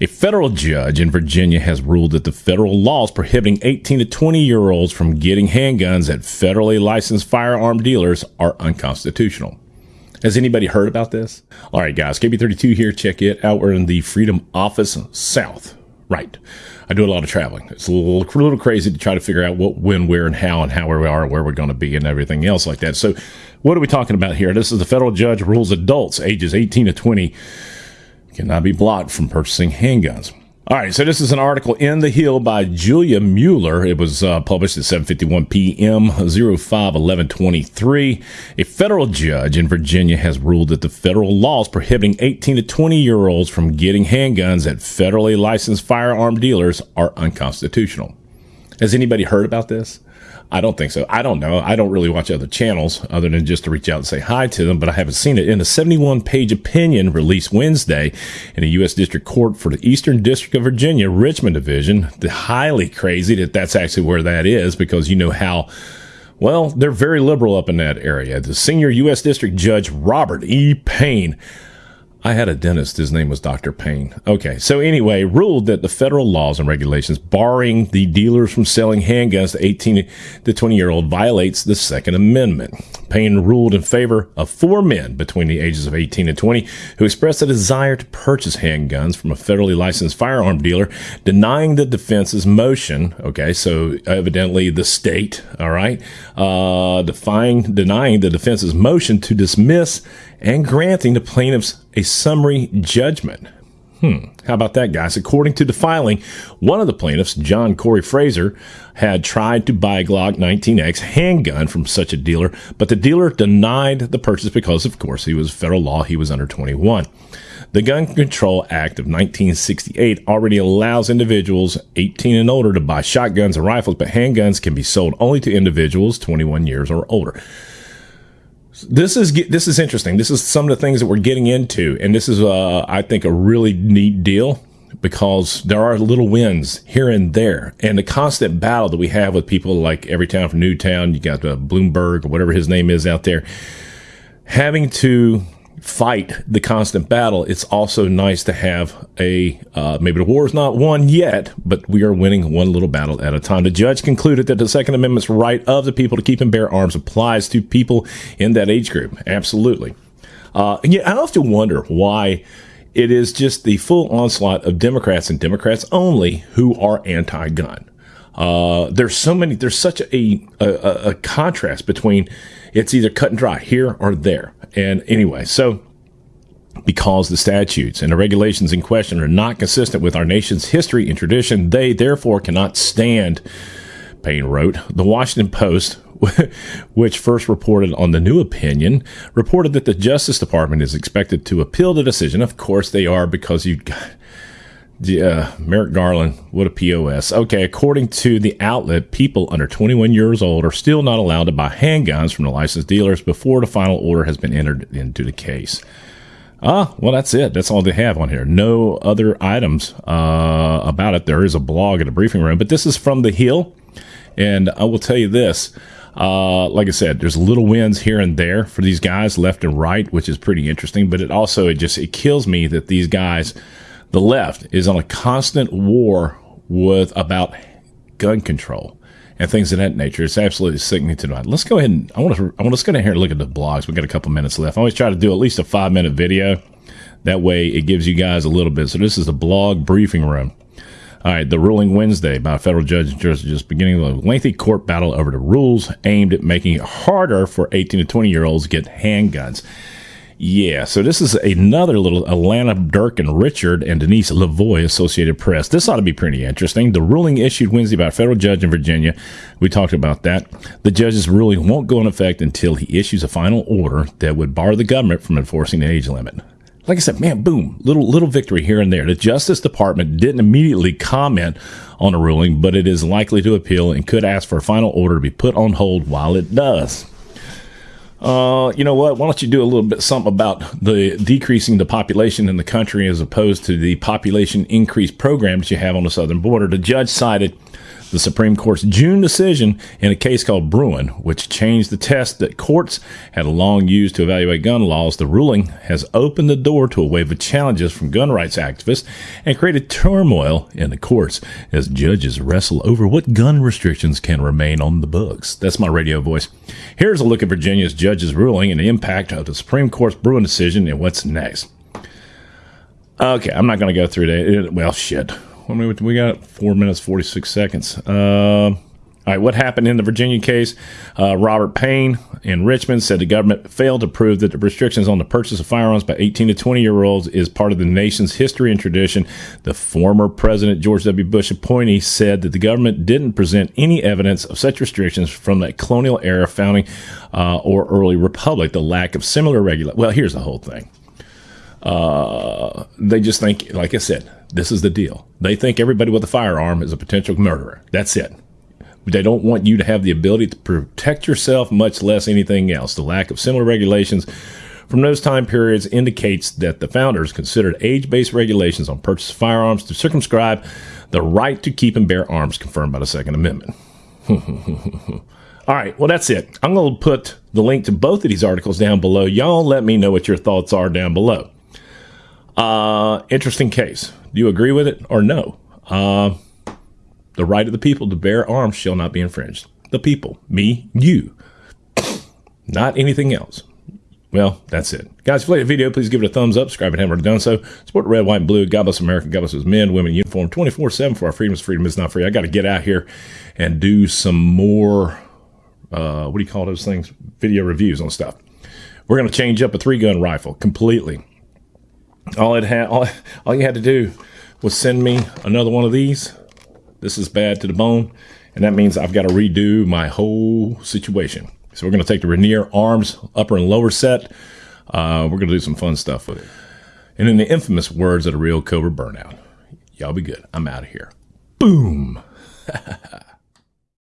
A federal judge in Virginia has ruled that the federal laws prohibiting 18 to 20 year olds from getting handguns at federally licensed firearm dealers are unconstitutional. Has anybody heard about this? All right, guys, KB32 here. Check it out. We're in the Freedom Office South. Right. I do a lot of traveling. It's a little, a little crazy to try to figure out what, when, where, and how, and how where we are, where we're going to be, and everything else like that. So, what are we talking about here? This is the federal judge rules adults ages 18 to 20 cannot be blocked from purchasing handguns. All right, so this is an article in The Hill by Julia Mueller. It was uh, published at 7:51 p.m. 05 A federal judge in Virginia has ruled that the federal laws prohibiting 18 to 20 year olds from getting handguns at federally licensed firearm dealers are unconstitutional. Has anybody heard about this? I don't think so. I don't know. I don't really watch other channels other than just to reach out and say hi to them, but I haven't seen it. In a 71 page opinion released Wednesday in a U.S. District Court for the Eastern District of Virginia, Richmond Division, the highly crazy that that's actually where that is because you know how. Well, they're very liberal up in that area. The senior U.S. District Judge Robert E. Payne I had a dentist. His name was Dr. Payne. Okay. So anyway, ruled that the federal laws and regulations barring the dealers from selling handguns to 18 to 20 year old violates the Second Amendment. Payne ruled in favor of four men between the ages of 18 and 20 who expressed a desire to purchase handguns from a federally licensed firearm dealer, denying the defense's motion. Okay. So evidently the state, all right, uh, defying, denying the defense's motion to dismiss and granting the plaintiffs a summary judgment. Hmm. How about that, guys? According to the filing, one of the plaintiffs, John Corey Fraser, had tried to buy a Glock 19X handgun from such a dealer, but the dealer denied the purchase because, of course, he was federal law. He was under 21. The Gun Control Act of 1968 already allows individuals 18 and older to buy shotguns and rifles, but handguns can be sold only to individuals 21 years or older this is this is interesting. This is some of the things that we're getting into, and this is, uh, I think, a really neat deal because there are little wins here and there, and the constant battle that we have with people like Everytown from Newtown. You got uh, Bloomberg or whatever his name is out there, having to fight the constant battle, it's also nice to have a uh, maybe the war is not won yet, but we are winning one little battle at a time. The judge concluded that the Second Amendment's right of the people to keep and bear arms applies to people in that age group. Absolutely. Uh, yeah, I often wonder why it is just the full onslaught of Democrats and Democrats only who are anti-gun. Uh, there's so many. There's such a, a, a contrast between it's either cut and dry here or there. And anyway, so because the statutes and the regulations in question are not consistent with our nation's history and tradition, they therefore cannot stand, Payne wrote. The Washington Post, which first reported on the new opinion, reported that the Justice Department is expected to appeal the decision. Of course, they are because you yeah, Merrick Garland, what a POS. Okay, according to the outlet, people under 21 years old are still not allowed to buy handguns from the licensed dealers before the final order has been entered into the case. Ah, well, that's it. That's all they have on here. No other items uh, about it. There is a blog in the briefing room, but this is from the Hill, and I will tell you this. Uh, like I said, there's little wins here and there for these guys, left and right, which is pretty interesting. But it also it just it kills me that these guys the left is on a constant war with about gun control and things of that nature. It's absolutely sickening to know. Let's go ahead and I want to I want to go ahead and look at the blogs. We got a couple minutes left. I always try to do at least a five minute video. That way, it gives you guys a little bit. So this is the blog briefing room. All right, the ruling Wednesday by a federal judge in just beginning a lengthy court battle over the rules aimed at making it harder for 18 to 20 year olds get handguns. Yeah, so this is another little Alanna Durkin Richard and Denise Lavoie Associated Press. This ought to be pretty interesting. The ruling issued Wednesday by a federal judge in Virginia. We talked about that. The judge's ruling won't go in effect until he issues a final order that would bar the government from enforcing the age limit. Like I said, man, boom, little little victory here and there. The Justice Department didn't immediately comment on the ruling, but it is likely to appeal and could ask for a final order to be put on hold while it does uh, you know what? Why don't you do a little bit something about the decreasing the population in the country as opposed to the population increase program that you have on the southern border? The judge cited The Supreme Court's June decision in a case called Bruen, which changed the test that courts had long used to evaluate gun laws, the ruling has opened the door to a wave of challenges from gun rights activists and created turmoil in the courts as judges wrestle over what gun restrictions can remain on the books. That's my radio voice. Here's a look at Virginia's judge's ruling and the impact of the Supreme Court's Bruen decision and what's next. Okay, I'm not going to go through that. Well, shit. We got four minutes, 46 seconds. Uh, all right, what happened in the Virginia case? Uh, Robert Payne in Richmond said the government failed to prove that the restrictions on the purchase of firearms by 18 to 20 year olds is part of the nation's history and tradition. The former President George W. Bush appointee said that the government didn't present any evidence of such restrictions from that colonial era founding uh, or early republic. The lack of similar regulation. Well, here's the whole thing. Uh, they just think, like I said, this is the deal. They think everybody with a firearm is a potential murderer. That's it. They don't want you to have the ability to protect yourself, much less anything else. The lack of similar regulations from those time periods indicates that the founders considered age based regulations on purchase of firearms to circumscribe the right to keep and bear arms confirmed by the Second Amendment. All right, well, that's it. I'm going to put the link to both of these articles down below. Y'all let me know what your thoughts are down below. Uh, interesting case. Do you agree with it or no? Uh, the right of the people to bear arms shall not be infringed. The people, me, you, not anything else. Well, that's it. Guys, if you like the video, please give it a thumbs up. Subscribe you haven't already done so. Support red, white, and blue. God bless America. God bless those men, women, uniform 24 7 for our freedoms. Freedom is not free. I got to get out here and do some more, uh, what do you call those things? Video reviews on stuff. We're going to change up a three gun rifle completely. All it had, all, all you had to do was send me another one of these this is bad to the bone. And that means I've got to redo my whole situation. So we're going to take the Rainier arms upper and lower set. Uh, we're going to do some fun stuff with it. And in the infamous words of the real Cobra Burnout, y'all be good. I'm out of here. Boom.